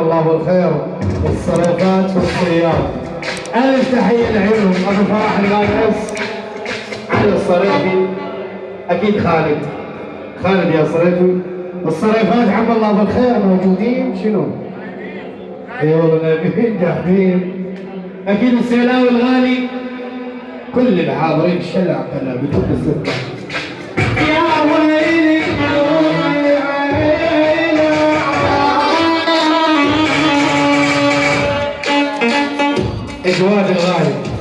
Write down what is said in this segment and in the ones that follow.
الله بالخير والصريفات والصيام. ألف تحية لعيونهم أبو فرح الغالس علي الصريفي أكيد خالد. خالد يا صريفي الصريفات عم الله بالخير موجودين. شنو؟ إي والله نايمين أكيد السيلاوي الغالي كل الحاضرين الشلع كلها بدون السكر é claro, é claro.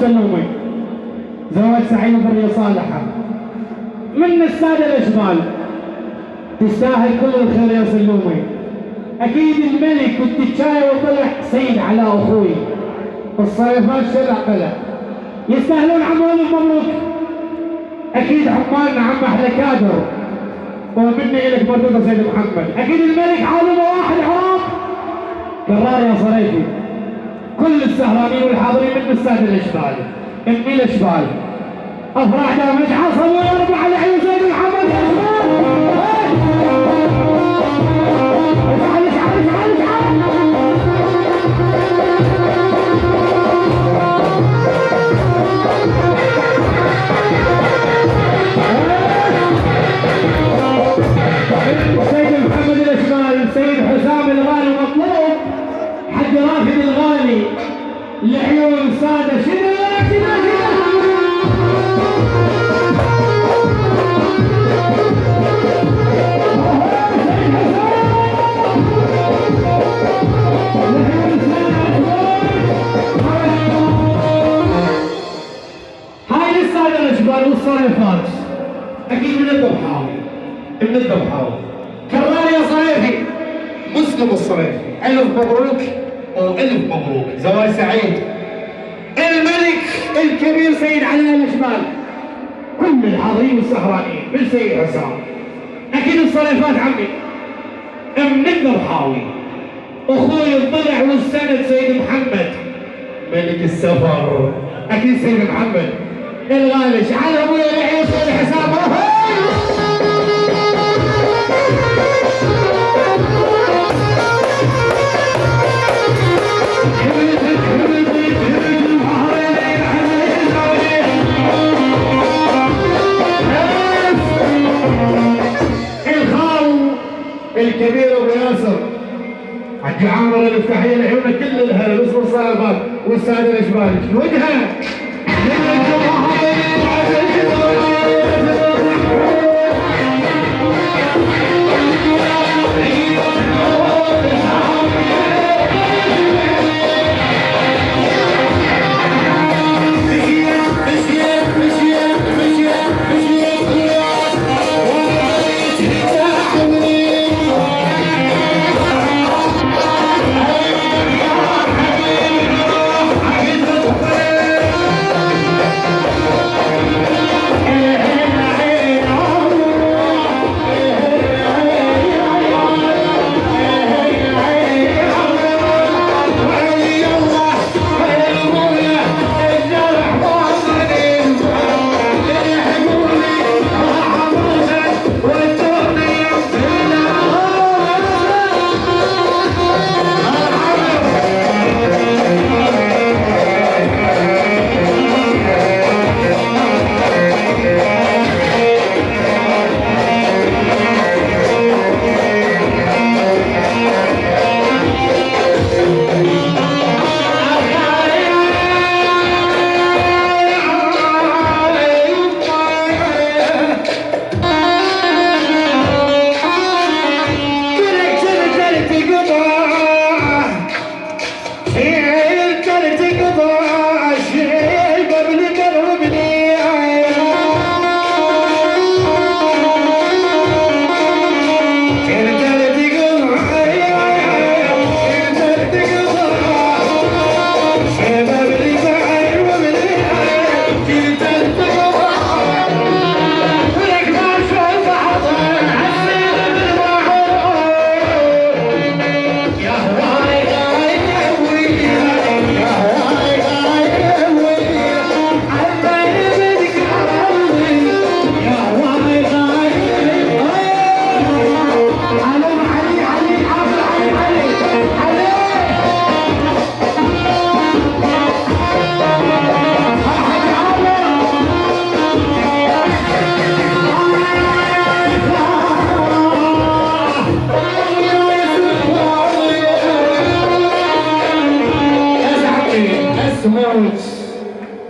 سلومي زواج سعيد وفرية صالحة. من السادة الأشبال تستاهل كل الخير يا سلومي أكيد الملك والتشاي وطلع سيد على أخوي. الصيفات شلع قلع يستاهلون عمول مبروك أكيد عمالنا عم أحلى كادر. ومني إلك مردودة سيد محمد. أكيد الملك عالمه واحد عرب كرار يا صريفي. كل السهرانين والحاضرين من السادة الإشبال إني الإشبال أفراح دامج عصب الإفادة شنو هاي الصالة الجبال والصالة فارس. أكيد من الضبحة من الضبحة كرار يا صيفي مسلم الصيفي ألف مبروك. وألف مبروك. زواج سعيد. الملك الكبير سيد علي الاشبال كل الحاضرين والسهرانين بالسيد حسام. أكيد الصريفات عمي. من الضبحاوي أخوي الضلع والسند سيد محمد. ملك السفر. أكيد سيد محمد. إلغالش. على ابويا العيش والحساب الخال حج عامر الافتحيه العيون كل الهلا باسم الصلاه والسادة الاشبال وجهة. من الجمهور